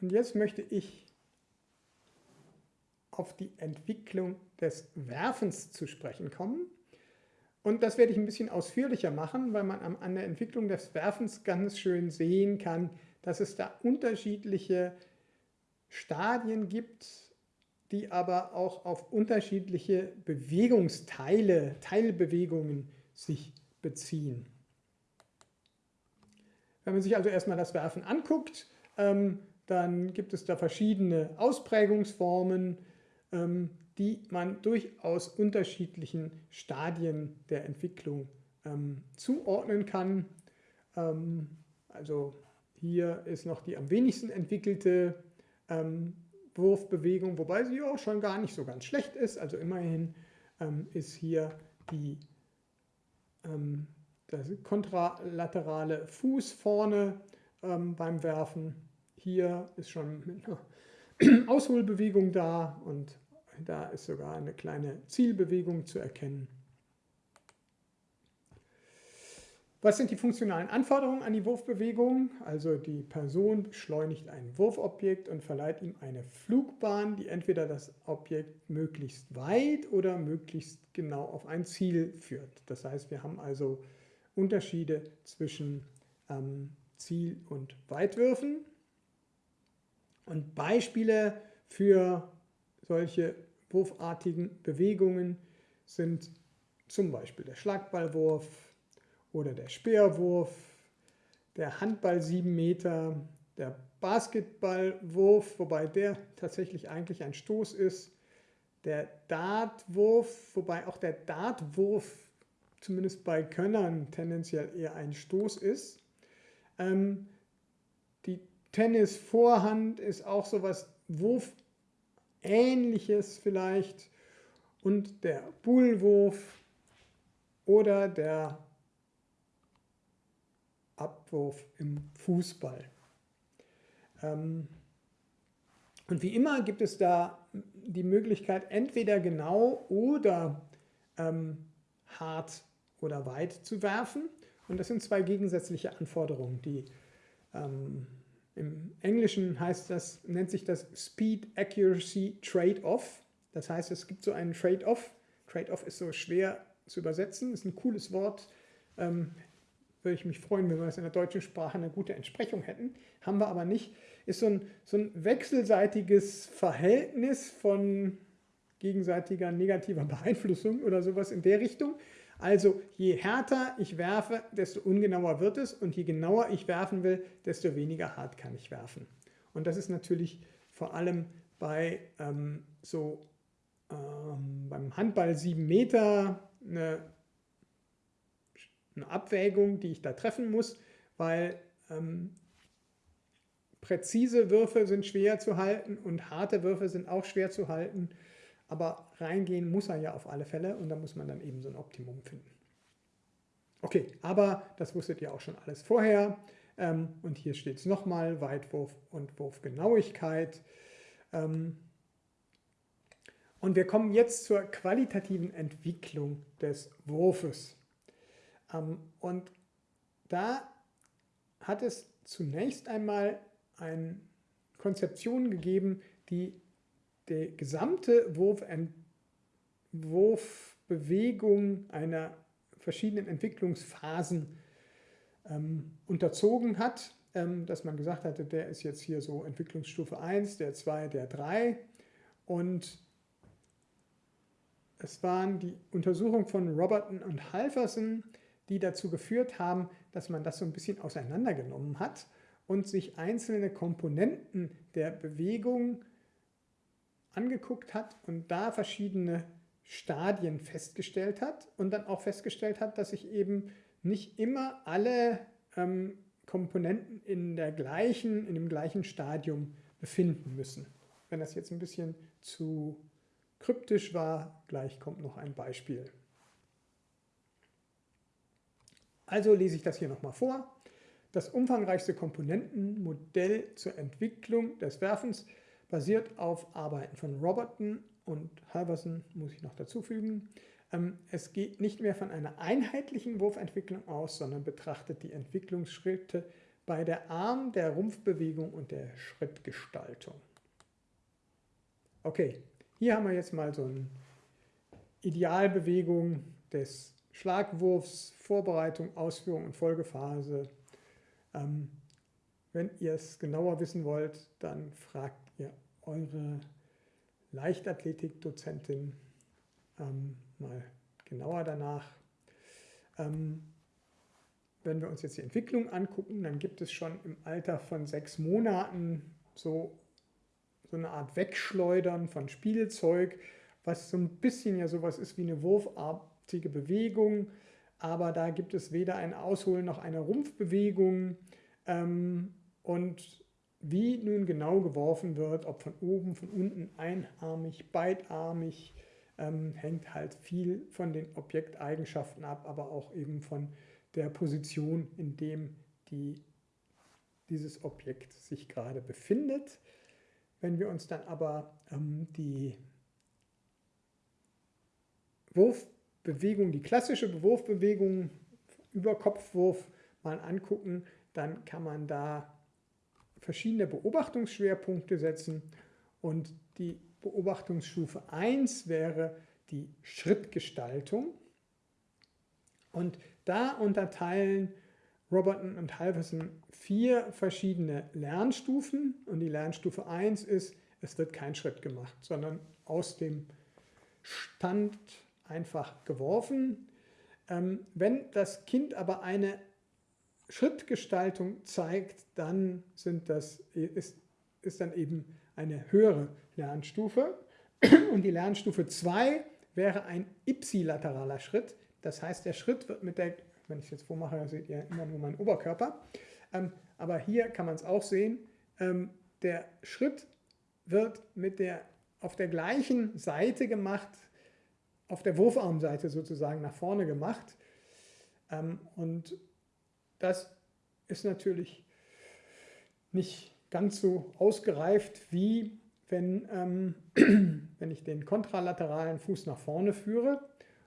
Und jetzt möchte ich auf die Entwicklung des Werfens zu sprechen kommen. Und das werde ich ein bisschen ausführlicher machen, weil man an der Entwicklung des Werfens ganz schön sehen kann, dass es da unterschiedliche Stadien gibt, die aber auch auf unterschiedliche Bewegungsteile, Teilbewegungen sich beziehen. Wenn man sich also erstmal das Werfen anguckt, ähm, dann gibt es da verschiedene Ausprägungsformen, ähm, die man durchaus unterschiedlichen Stadien der Entwicklung ähm, zuordnen kann. also hier ist noch die am wenigsten entwickelte Wurfbewegung, wobei sie auch schon gar nicht so ganz schlecht ist. Also immerhin ist hier die das kontralaterale Fuß vorne ähm, beim Werfen. Hier ist schon eine Ausholbewegung da und da ist sogar eine kleine Zielbewegung zu erkennen. Was sind die funktionalen Anforderungen an die Wurfbewegung? Also die Person beschleunigt ein Wurfobjekt und verleiht ihm eine Flugbahn, die entweder das Objekt möglichst weit oder möglichst genau auf ein Ziel führt. Das heißt, wir haben also Unterschiede zwischen ähm, Ziel- und Weitwürfen. Und Beispiele für solche wurfartigen Bewegungen sind zum Beispiel der Schlagballwurf oder der Speerwurf, der Handball 7 Meter, der Basketballwurf, wobei der tatsächlich eigentlich ein Stoß ist, der Dartwurf, wobei auch der Dartwurf zumindest bei Könnern tendenziell eher ein Stoß ist. Ähm, die Tennisvorhand ist auch so etwas Wurfähnliches vielleicht und der Bullwurf oder der Abwurf im Fußball. Ähm, und wie immer gibt es da die Möglichkeit, entweder genau oder ähm, hart oder weit zu werfen. Und das sind zwei gegensätzliche Anforderungen, die ähm, im Englischen heißt das, nennt sich das Speed Accuracy Trade-off. Das heißt, es gibt so einen Trade-off. Trade-off ist so schwer zu übersetzen, ist ein cooles Wort. Ähm, würde ich mich freuen, wenn wir das in der deutschen Sprache eine gute Entsprechung hätten. Haben wir aber nicht. Ist so ein, so ein wechselseitiges Verhältnis von gegenseitiger negativer Beeinflussung oder sowas in der Richtung. Also je härter ich werfe, desto ungenauer wird es und je genauer ich werfen will, desto weniger hart kann ich werfen. Und das ist natürlich vor allem bei ähm, so ähm, beim Handball 7 Meter eine, eine, Abwägung, die ich da treffen muss, weil ähm, präzise Würfe sind schwer zu halten und harte Würfe sind auch schwer zu halten. Aber reingehen muss er ja auf alle Fälle und da muss man dann eben so ein Optimum finden. Okay, aber das wusstet ihr auch schon alles vorher. Ähm, und hier steht es nochmal, Weitwurf und Wurfgenauigkeit. Ähm, und wir kommen jetzt zur qualitativen Entwicklung des Wurfes. Ähm, und da hat es zunächst einmal eine Konzeption gegeben, die die gesamte Wurf Wurfbewegung einer verschiedenen Entwicklungsphasen ähm, unterzogen hat, ähm, dass man gesagt hatte, der ist jetzt hier so Entwicklungsstufe 1, der 2, der 3 und es waren die Untersuchungen von Roberton und Halverson, die dazu geführt haben, dass man das so ein bisschen auseinandergenommen hat und sich einzelne Komponenten der Bewegung angeguckt hat und da verschiedene Stadien festgestellt hat und dann auch festgestellt hat, dass sich eben nicht immer alle ähm, Komponenten in, der gleichen, in dem gleichen Stadium befinden müssen. Wenn das jetzt ein bisschen zu kryptisch war, gleich kommt noch ein Beispiel. Also lese ich das hier nochmal vor. Das umfangreichste Komponentenmodell zur Entwicklung des Werfens basiert auf Arbeiten von Roberton und Halverson, muss ich noch dazufügen. Ähm, es geht nicht mehr von einer einheitlichen Wurfentwicklung aus, sondern betrachtet die Entwicklungsschritte bei der Arm, der Rumpfbewegung und der Schrittgestaltung. Okay, hier haben wir jetzt mal so eine Idealbewegung des Schlagwurfs, Vorbereitung, Ausführung und Folgephase. Ähm, wenn ihr es genauer wissen wollt, dann fragt ihr eure Leichtathletik-Dozentin ähm, mal genauer danach. Ähm, wenn wir uns jetzt die Entwicklung angucken, dann gibt es schon im Alter von sechs Monaten so, so eine Art Wegschleudern von Spielzeug, was so ein bisschen ja sowas ist wie eine wurfartige Bewegung, aber da gibt es weder ein Ausholen noch eine Rumpfbewegung. Ähm, und wie nun genau geworfen wird, ob von oben, von unten, einarmig, beidarmig, ähm, hängt halt viel von den Objekteigenschaften ab, aber auch eben von der Position, in dem die, dieses Objekt sich gerade befindet. Wenn wir uns dann aber ähm, die Wurfbewegung, die klassische Wurfbewegung über Kopfwurf mal angucken, dann kann man da verschiedene Beobachtungsschwerpunkte setzen und die Beobachtungsstufe 1 wäre die Schrittgestaltung. Und da unterteilen Roberton und Halverson vier verschiedene Lernstufen und die Lernstufe 1 ist, es wird kein Schritt gemacht, sondern aus dem Stand einfach geworfen. Ähm, wenn das Kind aber eine Schrittgestaltung zeigt, dann sind das, ist, ist dann eben eine höhere Lernstufe. Und die Lernstufe 2 wäre ein ipsilateraler Schritt. Das heißt, der Schritt wird mit der, wenn ich es jetzt vormache, seht ihr immer nur meinen Oberkörper. Ähm, aber hier kann man es auch sehen, ähm, der Schritt wird mit der, auf der gleichen Seite gemacht, auf der Wurfarmseite sozusagen nach vorne gemacht. Ähm, und das ist natürlich nicht ganz so ausgereift, wie wenn, ähm, wenn ich den kontralateralen Fuß nach vorne führe.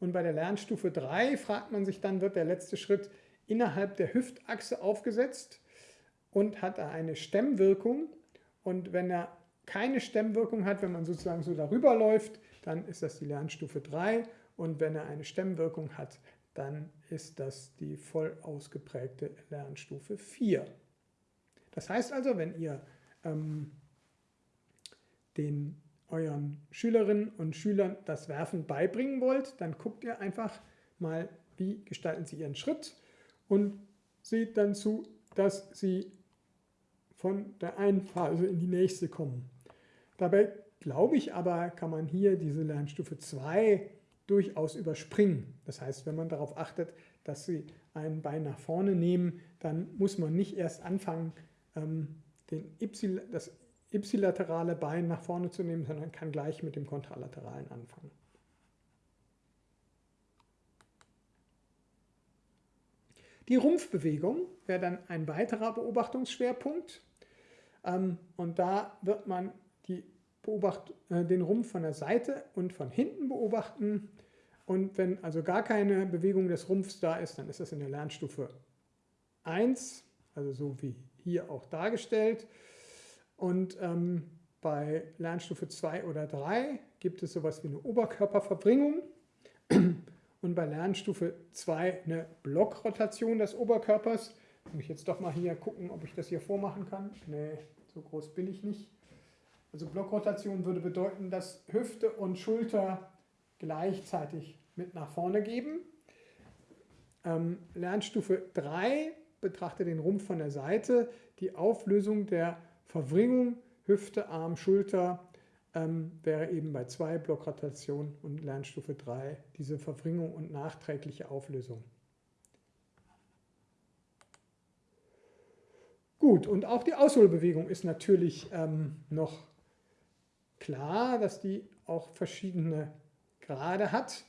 Und bei der Lernstufe 3 fragt man sich dann, wird der letzte Schritt innerhalb der Hüftachse aufgesetzt und hat er eine Stemmwirkung. Und wenn er keine Stemmwirkung hat, wenn man sozusagen so darüber läuft, dann ist das die Lernstufe 3. Und wenn er eine Stemmwirkung hat, dann ist das die voll ausgeprägte Lernstufe 4. Das heißt also, wenn ihr ähm, den euren Schülerinnen und Schülern das Werfen beibringen wollt, dann guckt ihr einfach mal, wie gestalten sie ihren Schritt und seht dann zu, dass sie von der einen Phase in die nächste kommen. Dabei glaube ich aber, kann man hier diese Lernstufe 2 durchaus überspringen. Das heißt, wenn man darauf achtet, dass Sie ein Bein nach vorne nehmen, dann muss man nicht erst anfangen, ähm, den y, das ipsilaterale Bein nach vorne zu nehmen, sondern kann gleich mit dem kontralateralen anfangen. Die Rumpfbewegung wäre dann ein weiterer Beobachtungsschwerpunkt. Ähm, und da wird man beobacht, äh, den Rumpf von der Seite und von hinten beobachten. Und wenn also gar keine Bewegung des Rumpfs da ist, dann ist das in der Lernstufe 1, also so wie hier auch dargestellt. Und ähm, bei Lernstufe 2 oder 3 gibt es sowas wie eine Oberkörperverbringung und bei Lernstufe 2 eine Blockrotation des Oberkörpers. Muss ich jetzt doch mal hier gucken, ob ich das hier vormachen kann. Nee, so groß bin ich nicht. Also Blockrotation würde bedeuten, dass Hüfte und Schulter gleichzeitig mit nach vorne geben. Ähm, Lernstufe 3 betrachte den Rumpf von der Seite. Die Auflösung der Verwringung Hüfte, Arm, Schulter ähm, wäre eben bei 2 Blockrotation und Lernstufe 3 diese Verwringung und nachträgliche Auflösung. Gut, und auch die Ausholbewegung ist natürlich ähm, noch klar, dass die auch verschiedene Grade hat.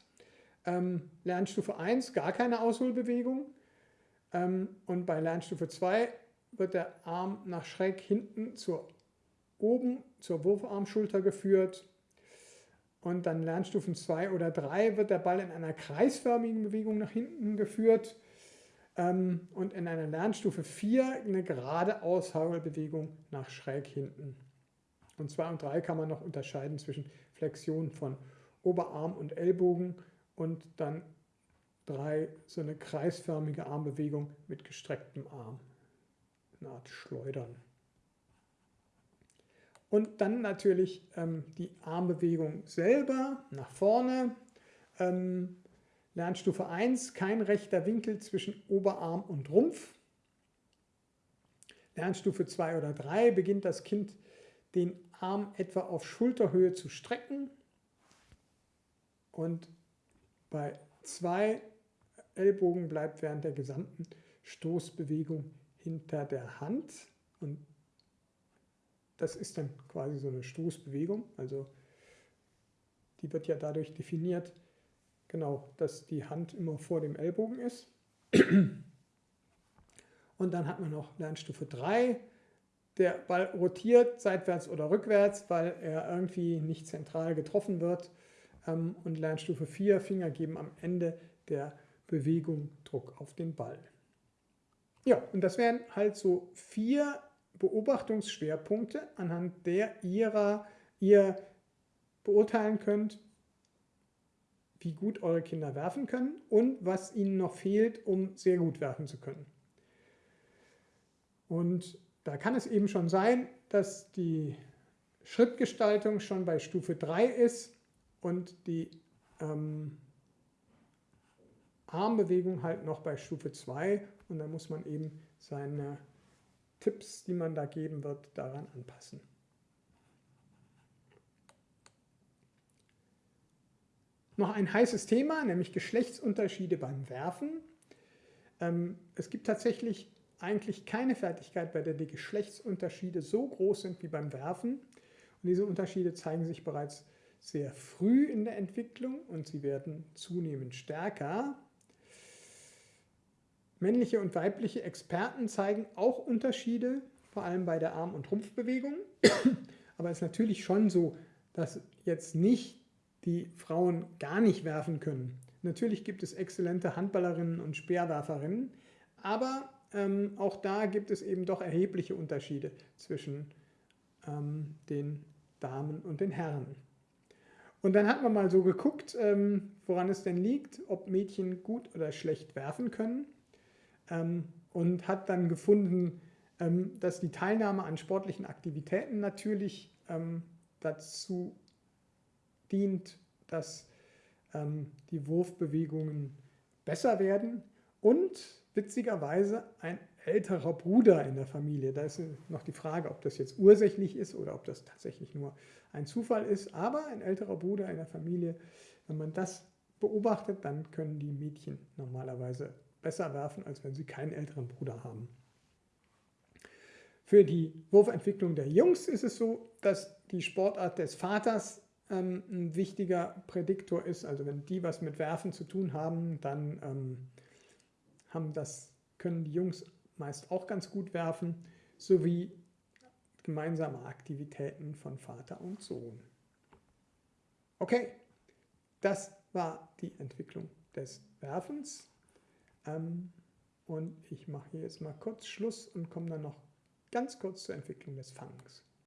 Ähm, Lernstufe 1 gar keine Ausholbewegung ähm, und bei Lernstufe 2 wird der Arm nach schräg hinten zur oben zur Wurfarmschulter geführt und dann Lernstufen 2 oder 3 wird der Ball in einer kreisförmigen Bewegung nach hinten geführt. ähm, und in einer Lernstufe 4 eine gerade Aushaulbewegung nach schräg hinten. Und 2 und 3 kann man noch unterscheiden zwischen Flexion von Oberarm und Ellbogen und dann 3 so eine kreisförmige Armbewegung mit gestrecktem Arm. Eine Art Schleudern. Und dann natürlich ähm, die Armbewegung selber nach vorne. Ähm, Lernstufe 1, kein rechter Winkel zwischen Oberarm und Rumpf. Lernstufe 2 oder 3 beginnt das Kind den Arm etwa auf Schulterhöhe zu strecken. Und bei zwei Ellbogen bleibt während der gesamten Stoßbewegung hinter der Hand. Und das ist dann quasi so eine Stoßbewegung. Also die wird ja dadurch definiert, genau, dass die Hand immer vor dem Ellbogen ist. Und dann hat man noch Lernstufe 3. Der Ball rotiert seitwärts oder rückwärts, weil er irgendwie nicht zentral getroffen wird. Ähm, und Lernstufe 4, Finger geben am Ende der Bewegung Druck auf den Ball. Ja, und das wären halt so vier Beobachtungsschwerpunkte, anhand der ihrer, ihr beurteilen könnt, wie gut eure Kinder werfen können und was ihnen noch fehlt, um sehr gut werfen zu können. Und da kann es eben schon sein, dass die Schrittgestaltung schon bei Stufe 3 ist und die ähm, Armbewegung halt noch bei Stufe 2 und dann muss man eben seine Tipps, die man da geben wird, daran anpassen. Noch ein heißes Thema, nämlich Geschlechtsunterschiede beim Werfen. Ähm, es gibt tatsächlich eigentlich keine Fertigkeit, bei der die Geschlechtsunterschiede so groß sind wie beim Werfen. Und diese Unterschiede zeigen sich bereits sehr früh in der Entwicklung und sie werden zunehmend stärker. Männliche und weibliche Experten zeigen auch Unterschiede, vor allem bei der Arm- und Rumpfbewegung. Aber es ist natürlich schon so, dass jetzt nicht die Frauen gar nicht werfen können. Natürlich gibt es exzellente Handballerinnen und Speerwerferinnen, aber ähm, auch da gibt es eben doch erhebliche Unterschiede zwischen ähm, den Damen und den Herren. Und dann hat man mal so geguckt, ähm, woran es denn liegt, ob Mädchen gut oder schlecht werfen können ähm, und hat dann gefunden, ähm, dass die Teilnahme an sportlichen Aktivitäten natürlich ähm, dazu dient, dass die Wurfbewegungen besser werden und witzigerweise ein älterer Bruder in der Familie. Da ist noch die Frage, ob das jetzt ursächlich ist oder ob das tatsächlich nur ein Zufall ist. Aber ein älterer Bruder in der Familie, wenn man das beobachtet, dann können die Mädchen normalerweise besser werfen, als wenn sie keinen älteren Bruder haben. Für die Wurfentwicklung der Jungs ist es so, dass die Sportart des Vaters ähm, ein wichtiger Prädiktor ist. Also wenn die was mit Werfen zu tun haben, dann ähm, haben das, können die Jungs meist auch ganz gut werfen, sowie gemeinsame Aktivitäten von Vater und Sohn. Okay, das war die Entwicklung des Werfens. Ähm, und ich mache hier jetzt mal kurz Schluss und komme dann noch ganz kurz zur Entwicklung des Fangens.